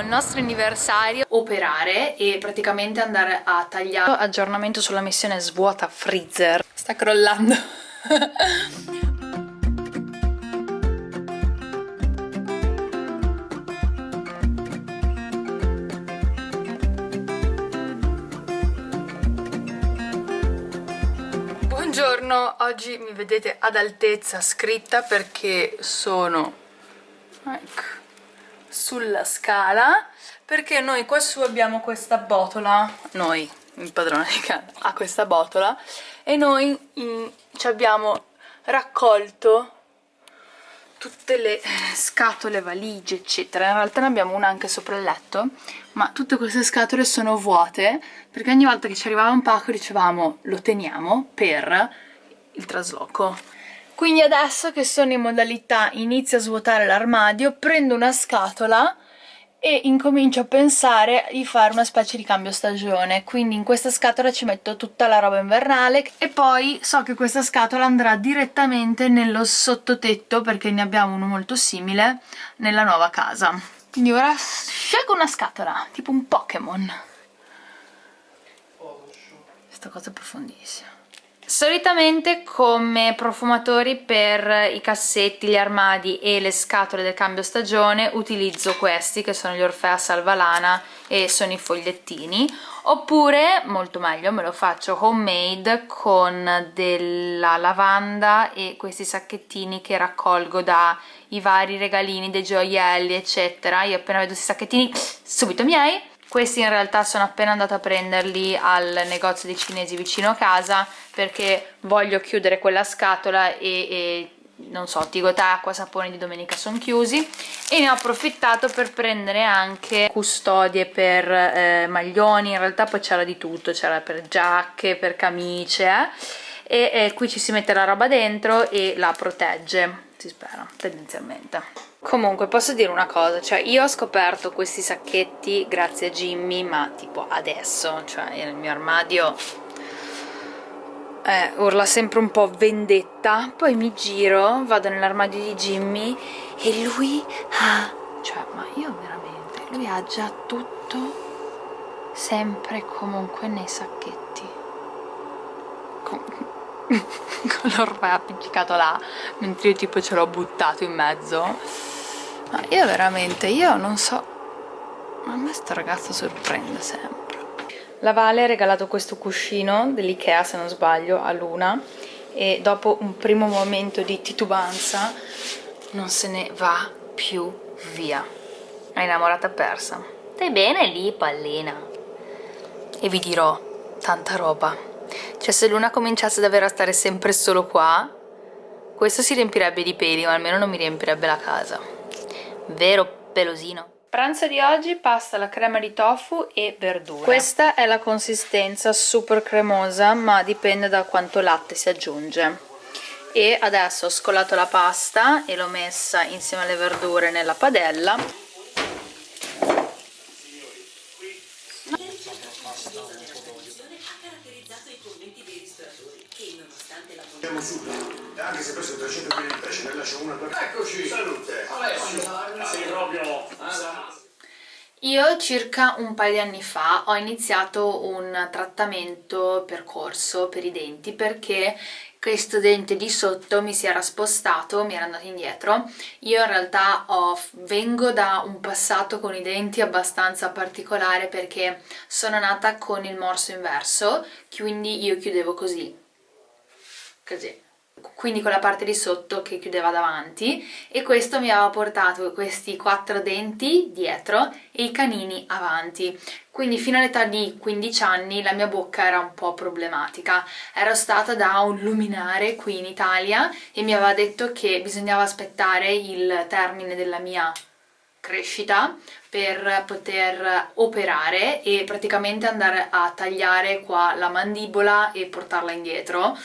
il nostro anniversario. Operare e praticamente andare a tagliare. Aggiornamento sulla missione svuota freezer. Sta crollando oggi mi vedete ad altezza scritta perché sono ecco, sulla scala perché noi qua su abbiamo questa botola, noi, il padrone di casa, ha questa botola e noi in, ci abbiamo raccolto tutte le scatole, valigie eccetera. In realtà ne abbiamo una anche sopra il letto ma tutte queste scatole sono vuote perché ogni volta che ci arrivava un pacco dicevamo lo teniamo per il trasloco. Quindi adesso che sono in modalità inizio a svuotare l'armadio prendo una scatola e incomincio a pensare di fare una specie di cambio stagione. Quindi in questa scatola ci metto tutta la roba invernale e poi so che questa scatola andrà direttamente nello sottotetto perché ne abbiamo uno molto simile nella nuova casa. Quindi ora scelgo una scatola tipo un Pokémon. Questa cosa è profondissima Solitamente come profumatori per i cassetti, gli armadi e le scatole del cambio stagione utilizzo questi che sono gli Orfea Salvalana e sono i fogliettini. Oppure, molto meglio, me lo faccio homemade con della lavanda e questi sacchettini che raccolgo dai vari regalini, dei gioielli eccetera. Io appena vedo questi sacchettini subito miei questi in realtà sono appena andata a prenderli al negozio dei cinesi vicino a casa perché voglio chiudere quella scatola e, e non so, Tigotà, acqua, sapone di domenica sono chiusi e ne ho approfittato per prendere anche custodie per eh, maglioni, in realtà poi c'era di tutto, c'era per giacche, per camicie eh? e, e qui ci si mette la roba dentro e la protegge, si spera, tendenzialmente. Comunque posso dire una cosa, cioè io ho scoperto questi sacchetti grazie a Jimmy ma tipo adesso, cioè nel mio armadio eh, urla sempre un po' vendetta, poi mi giro, vado nell'armadio di Jimmy e lui ha, cioè ma io veramente, lui ha già tutto sempre comunque nei sacchetti. Com con l'ormai appiccicato là mentre io tipo ce l'ho buttato in mezzo ma io veramente, io non so... Ma a me sto ragazzo sorprende sempre. La Vale ha regalato questo cuscino dell'Ikea, se non sbaglio, a Luna e dopo un primo momento di titubanza non se ne va più via. È innamorata persa. Stai bene lì, pallina? E vi dirò tanta roba. Cioè se Luna cominciasse davvero a stare sempre solo qua, questo si riempirebbe di peli, ma almeno non mi riempirebbe la casa vero pelosino. Pranzo di oggi pasta alla crema di tofu e verdura. Questa è la consistenza super cremosa ma dipende da quanto latte si aggiunge. E adesso ho scolato la pasta e l'ho messa insieme alle verdure nella padella. Andiamo subito anche se preso 300 kg di pesce, ne lascio una per... Eccoci! Salute! Alessio! Sei proprio... Io circa un paio di anni fa ho iniziato un trattamento percorso per i denti perché questo dente di sotto mi si era spostato, mi era andato indietro. Io in realtà ho, vengo da un passato con i denti abbastanza particolare perché sono nata con il morso inverso, quindi io chiudevo così, così quindi con la parte di sotto che chiudeva davanti e questo mi aveva portato questi quattro denti dietro e i canini avanti. Quindi fino all'età di 15 anni la mia bocca era un po' problematica. Ero stata da un luminare qui in Italia e mi aveva detto che bisognava aspettare il termine della mia crescita per poter operare e praticamente andare a tagliare qua la mandibola e portarla indietro.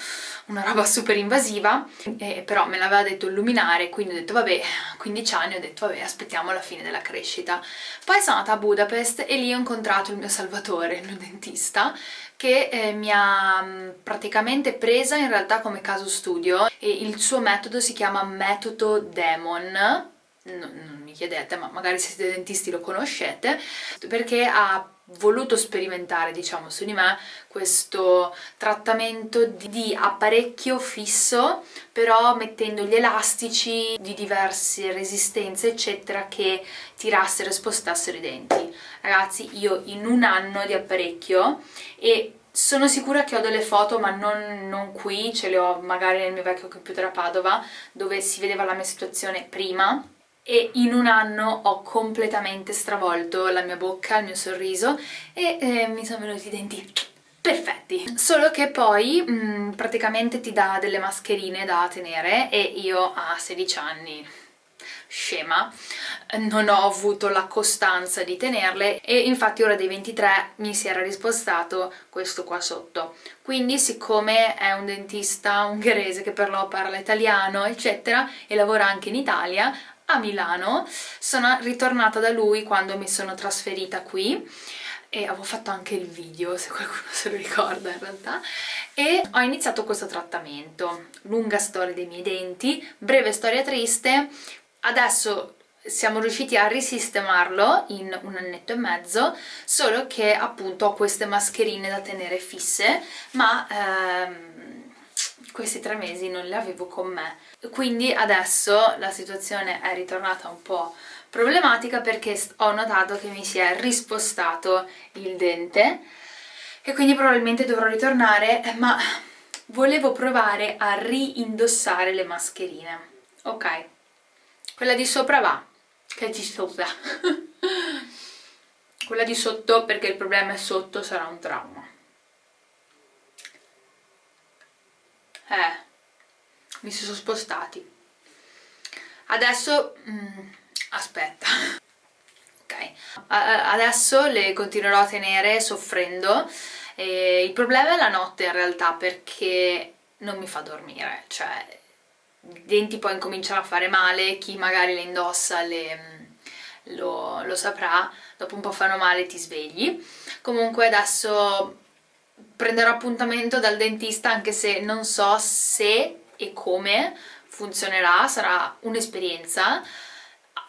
Una roba super invasiva. Eh, però me l'aveva detto il luminare quindi ho detto vabbè 15 anni ho detto vabbè aspettiamo la fine della crescita poi sono andata a Budapest e lì ho incontrato il mio salvatore, il mio dentista che eh, mi ha mm, praticamente presa in realtà come caso studio e il suo metodo si chiama metodo Demon non mi chiedete ma magari se siete dentisti lo conoscete perché ha voluto sperimentare diciamo su di me questo trattamento di apparecchio fisso però mettendo gli elastici di diverse resistenze eccetera che tirassero e spostassero i denti. Ragazzi io in un anno di apparecchio e sono sicura che ho delle foto ma non, non, qui, ce le ho magari nel mio vecchio computer a Padova dove si vedeva la mia situazione prima e in un anno ho completamente stravolto la mia bocca, il mio sorriso e eh, mi sono venuti i denti perfetti. Solo che poi mh, mm, praticamente ti dà delle mascherine da tenere e io a 16 anni scema non ho avuto la costanza di tenerle e infatti ora dei 23 mi si era rispostato questo qua sotto. Quindi siccome è un dentista ungherese che per lo parla italiano eccetera e lavora anche in Italia a Milano, sono ritornata da lui quando mi sono trasferita qui e avevo fatto anche il video se qualcuno se lo ricorda in realtà. E ho iniziato questo trattamento. Lunga storia dei miei denti breve storia triste. Adesso siamo riusciti a risistemarlo in un annetto e mezzo solo che appunto ho queste mascherine da tenere fisse ma ehm, questi tre mesi non le avevo con me. Quindi adesso la situazione è ritornata un po' problematica perché ho notato che mi si è rispostato il dente e quindi probabilmente dovrò ritornare ma volevo provare a rindossare le mascherine. Ok quella di sopra va che ci sopra. Quella di sotto perché il problema è sotto sarà un trauma eh mi si sono spostati. Adesso mm, aspetta. Ok. Adesso le continuerò a tenere soffrendo. E il problema è la notte in realtà perché non mi fa dormire. Cioè i denti poi incominciano a fare male chi magari le indossa le, mm, lo, lo saprà. Dopo un po' fanno male ti svegli. Comunque adesso prenderò appuntamento dal dentista anche se non so se e come funzionerà, sarà un'esperienza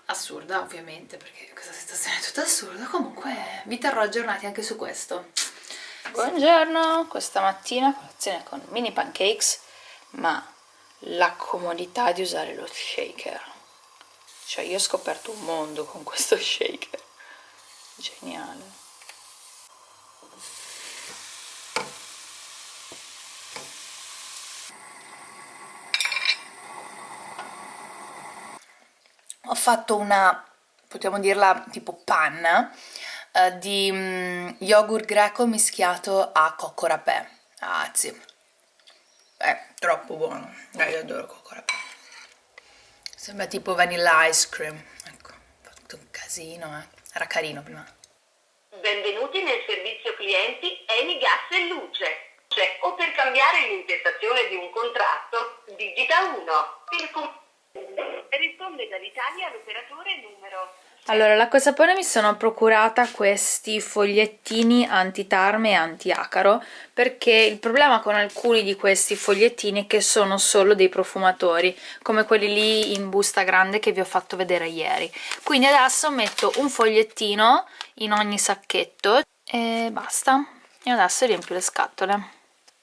assurda ovviamente perché questa situazione è tutta assurda, comunque vi terrò aggiornati anche su questo. Buongiorno, questa mattina colazione con mini pancakes ma la comodità di usare lo shaker. Cioè io ho scoperto un mondo con questo shaker. Geniale fatto una, potremmo dirla tipo panna, eh, di mm, yogurt greco mischiato a cocco rapè. Sì. È troppo buono, eh, io adoro cocco rapè. Sembra tipo vanilla ice cream. Ecco, ho fatto un casino, eh. Era carino prima. Benvenuti nel servizio clienti Eni Gas e Luce. Cioè, o per cambiare l'intestazione di un contratto, digita 1. Per Risponde dall'Italia l'operatore numero... Allora, l'acqua e sapone mi sono procurata questi fogliettini anti-tarme e anti-acaro perché il problema con alcuni di questi fogliettini è che sono solo dei profumatori come quelli lì in busta grande che vi ho fatto vedere ieri. Quindi adesso metto un fogliettino in ogni sacchetto e basta. E adesso riempio le scatole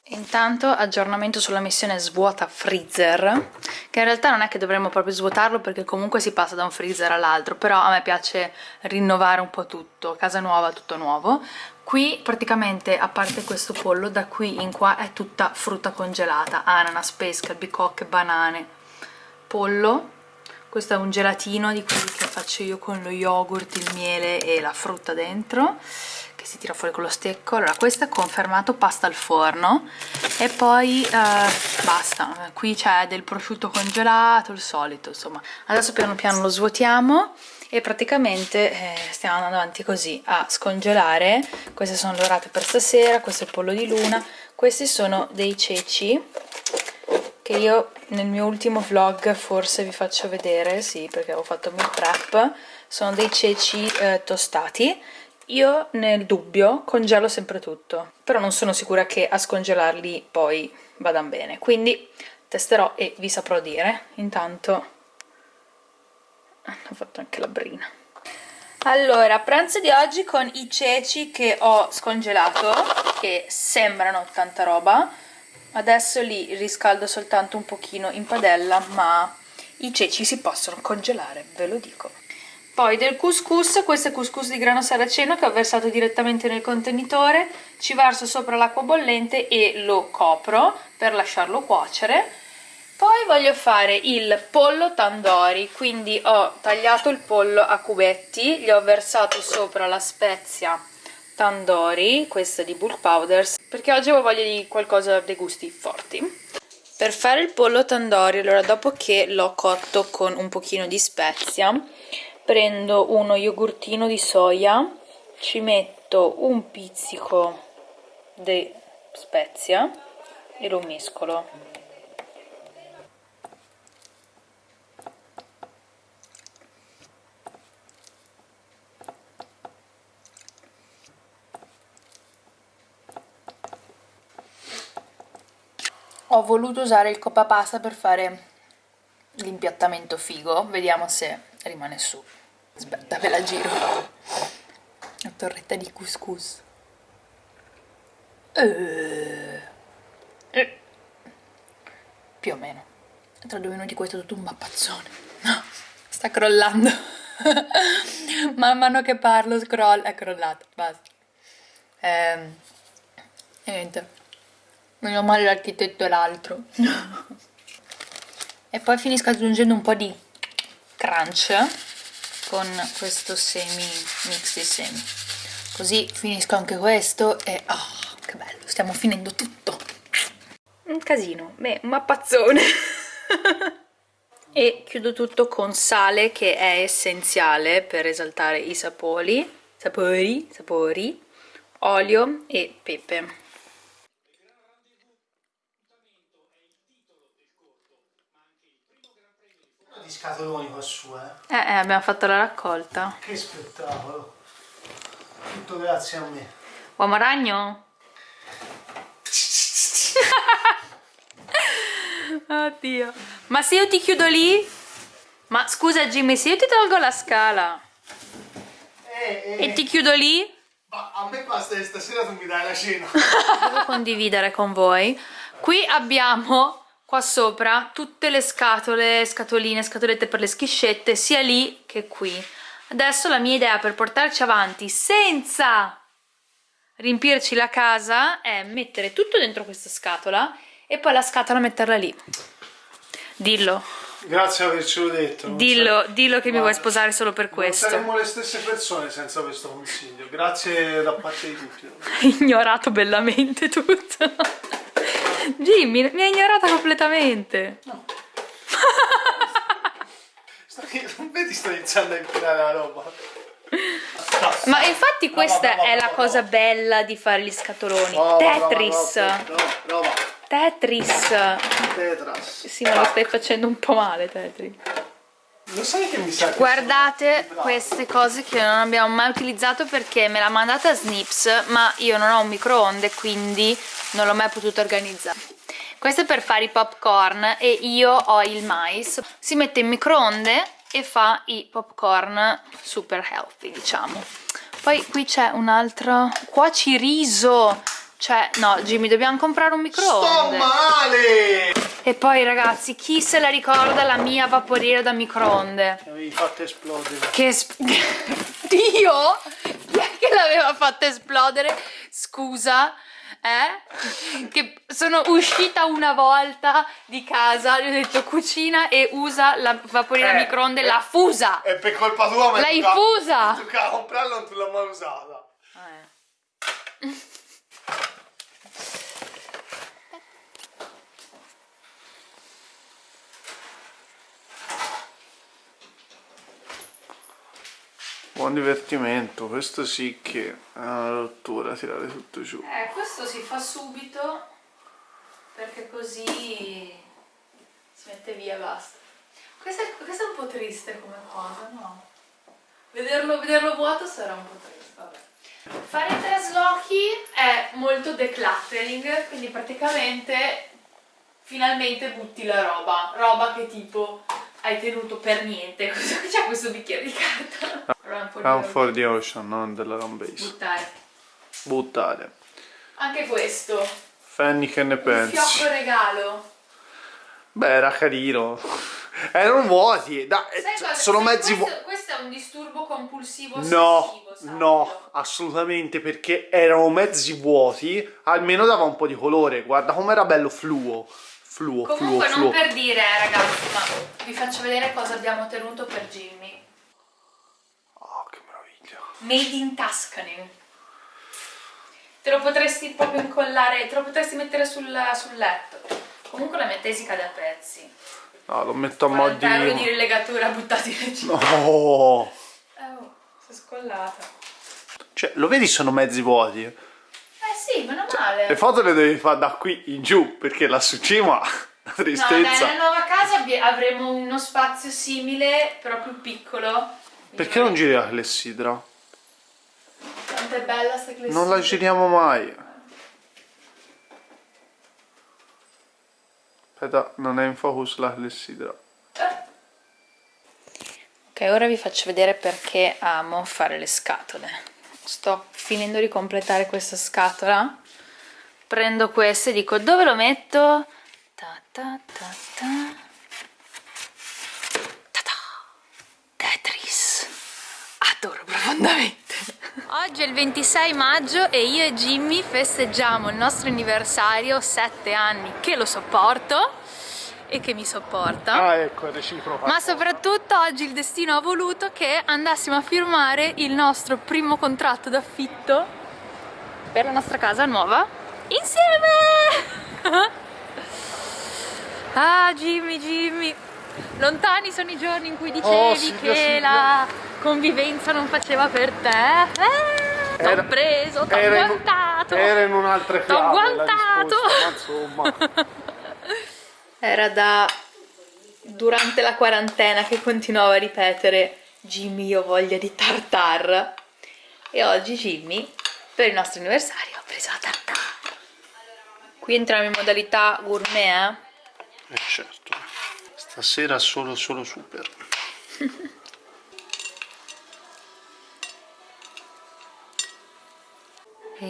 Intanto aggiornamento sulla missione svuota freezer, che in realtà non è che dovremmo proprio svuotarlo perché comunque si passa da un freezer all'altro, però a me piace rinnovare un po' tutto, casa nuova, tutto nuovo. Qui praticamente, a parte questo pollo, da qui in qua è tutta frutta congelata, ananas, pesca, bicocche, banane, pollo, questo è un gelatino di quelli che faccio io con lo yogurt, il miele e la frutta dentro, che si tira fuori con lo stecco. Allora questo è confermato pasta al forno. E poi eh, basta. Qui c'è del prosciutto congelato il solito insomma. Adesso piano piano lo svuotiamo e praticamente eh, stiamo andando avanti così a scongelare. Queste sono le orate per stasera questo è il pollo di luna. Questi sono dei ceci che io nel mio ultimo vlog forse vi faccio vedere sì perché ho fatto meal prep sono dei ceci eh, tostati. Io nel dubbio congelo sempre tutto però non sono sicura che a scongelarli poi vadano bene. Quindi testerò e vi saprò dire. Intanto ho fatto anche la brina. Allora, pranzo di oggi con i ceci che ho scongelato, che sembrano tanta roba. Adesso li riscaldo soltanto un pochino in padella, ma i ceci si possono congelare, ve lo dico. Poi del couscous, questo è couscous di grano saraceno che ho versato direttamente nel contenitore, ci verso sopra l'acqua bollente e lo copro per lasciarlo cuocere poi voglio fare il pollo tandori, quindi ho tagliato il pollo a cubetti, gli ho versato sopra la spezia tandori, questa di bulk powders, perché oggi ho voglia di qualcosa dei gusti forti. Per fare il pollo tandori, allora dopo che l'ho cotto con un pochino di spezia, prendo uno yogurtino di soia, ci metto un pizzico di spezia e lo mescolo voluto usare il copapasta per fare l'impiattamento figo. Vediamo se rimane su. Aspetta ve la giro? La torretta di couscous. Eh. Eh. più o meno. Tra due minuti questo è tutto un mappazzone. No, sta crollando. Man mano che parlo scroll è crollato basta. Ehm, e niente Meno male l'architetto è l'altro. e poi finisco aggiungendo un po' di crunch con questo semi mix di semi. Così finisco anche questo e oh, che bello, stiamo finendo tutto. Un casino, beh, un mappazzone. e chiudo tutto con sale che è essenziale per esaltare i sapori, sapori, sapori, olio e pepe. Di scatoloni qua su, eh. Eh, eh, abbiamo fatto la raccolta. Che spettacolo. Tutto grazie a me. Uomo ragno? Oddio. Ma se io ti chiudo lì? Ma scusa Jimmy, se io ti tolgo la scala eh, eh. e ti chiudo lì? Ma a me basta che stasera tu mi dai la cena. Devo condividere con voi. Qui abbiamo qua sopra tutte le scatole, scatoline, scatolette per le schiscette, sia lì che qui. Adesso la mia idea per portarci avanti senza riempirci la casa è mettere tutto dentro questa scatola e poi la scatola metterla lì. Dillo. Grazie per avercelo detto. Dillo, dillo che Guarda, mi vuoi sposare solo per questo. saremmo le stesse persone senza questo consiglio. Grazie da parte di tutti. Ignorato bellamente tutto. Jimmy, mi ha ignorata completamente. No. non vedi sto iniziando a impilare la roba. Ma infatti questa è la cosa bella di fare gli scatoloni. Tetris. Tetris. Tetris. Sì, ma lo stai facendo un po' male, Tetris. Lo sai che mi sa che Guardate queste cose che non abbiamo mai utilizzato perché me l'ha mandata Snips, ma io non ho un microonde, quindi non l'ho mai potuto organizzare. Questo è per fare i popcorn e io ho il mais. Si mette in microonde e fa i popcorn super healthy diciamo. Poi qui c'è un altro cuoci riso cioè no Jimmy dobbiamo comprare un microonde. Sto male e poi ragazzi chi se la ricorda la mia vaporiera da microonde che avevi fatto esplodere che es Dio chi è che l'aveva fatta esplodere scusa eh? Che sono uscita una volta di casa, gli ho detto cucina e usa la vaporiera eh, microonde, eh, l'ha fusa! E per colpa tua ma L'hai fusa! Toccava comprarla non tu l'ho mai usata. Eh. Buon divertimento, questo sì che è una rottura tirare tutto giù. Eh, questo si fa subito perché così si mette via e basta. Questo è, questo è un po' triste come cosa, no? Vederlo, vederlo vuoto sarà un po' triste, vabbè. Fare traslochi è molto decluttering, quindi praticamente finalmente butti la roba, roba che tipo hai tenuto per niente. Cosa c'è questo bicchiere di carta? Run for the Run ocean. for the ocean, non della Run Base. Buttare. Buttare. Anche questo, Fanny che ne un pensi? fiocco regalo. Beh, era carino. Erano vuoti. da- Sai cosa? sono mezzi vuoti. questo, questo è un disturbo compulsivo No, no, assolutamente perché erano mezzi vuoti, almeno dava un po' di colore, guarda com'era bello fluo, fluo, Comunque fluo, non fluo. per dire eh, ragazzi, ma vi faccio vedere cosa abbiamo tenuto per Jimmy. Made in Tuscany. Te lo potresti proprio incollare, te lo potresti mettere sul, sul letto. Comunque la mia tesi cade a pezzi. No, lo metto a mo' 40 euro di di... rilegatura buttati nel cielo. No. Oh, si è scollata. Cioè, lo vedi sono mezzi vuoti? Eh sì, meno male. Le foto le devi fare da qui in giù, perché là su cima, la No, dai, tristezza. nella nuova casa avremo uno spazio simile, però più piccolo. Perché non giri la clessidra? Quanto è bella sta clessidra. Non la giriamo mai. Aspetta, non è in focus la clessidra. Ok, ora vi faccio vedere perché amo fare le scatole. Sto finendo di completare questa scatola. Prendo queste e dico dove lo metto? Ta ta ta ta. Tetris. Adoro profondamente. Oggi è il 26 maggio e io e Jimmy festeggiamo il nostro anniversario, 7 anni che lo sopporto e che mi sopporta. Ah, ecco. Ma soprattutto oggi il destino ha voluto che andassimo a firmare il nostro primo contratto d'affitto per la nostra casa nuova insieme! ah Jimmy, Jimmy, lontani sono i giorni in cui dicevi Oh, Silvia, che Silvia. la convivenza non faceva per te. Eh, t'ho preso, t'ho era in- guantato. Era in un'altra T'ho chiave la guantato. risposta, ma insomma. Era da durante la quarantena che continuavo a ripetere Jimmy io ho voglia di tartar e oggi Jimmy per il nostro anniversario ha preso la tartar qui entriamo in modalità gourmet Eh certo. Stasera solo solo super. eh? e,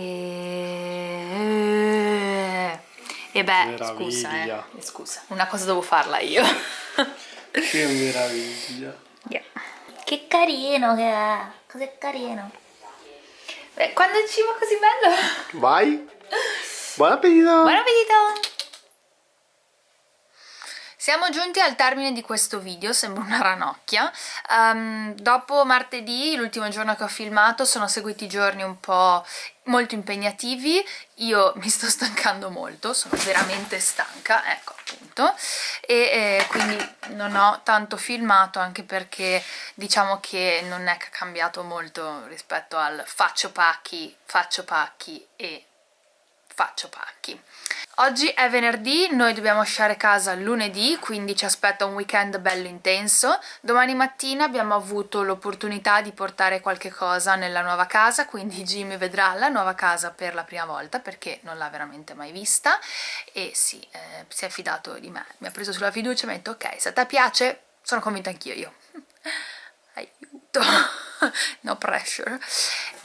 e beh Meraviglia. scusa eh scusa una cosa devo farla io Che meraviglia. Yeah. Che carino che è, cos'è carino. Beh, quando il cibo è così bello. Vai. Buon appetito. Buon appetito! Siamo giunti al termine di questo video, sembra una ranocchia. Ehm, dopo martedì, l'ultimo giorno che ho filmato, sono seguiti giorni un po' molto impegnativi. Io mi sto stancando molto, sono veramente stanca, ecco appunto. E eh, quindi non ho tanto filmato anche perché diciamo che non è cambiato molto rispetto al faccio pacchi, faccio pacchi e faccio pacchi. Oggi è venerdì, noi dobbiamo lasciare casa lunedì, quindi ci aspetta un weekend bello intenso. Domani mattina abbiamo avuto l'opportunità di portare qualche cosa nella nuova casa, quindi Jimmy vedrà la nuova casa per la prima volta perché non l'ha veramente mai vista e sì, eh, si è fidato di me, mi ha preso sulla fiducia e mi ha detto ok, se a te piace, sono convinta anch'io io. Aiuto, no pressure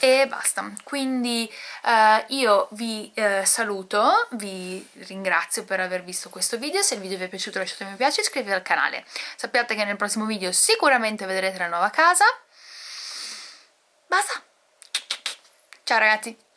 e basta. Quindi eh, io vi eh, saluto vi ringrazio per aver visto questo video. Se il video vi è piaciuto lasciate un mi piace e iscrivetevi al canale. Sappiate che nel prossimo video sicuramente vedrete la nuova casa. Basta. Ciao ragazzi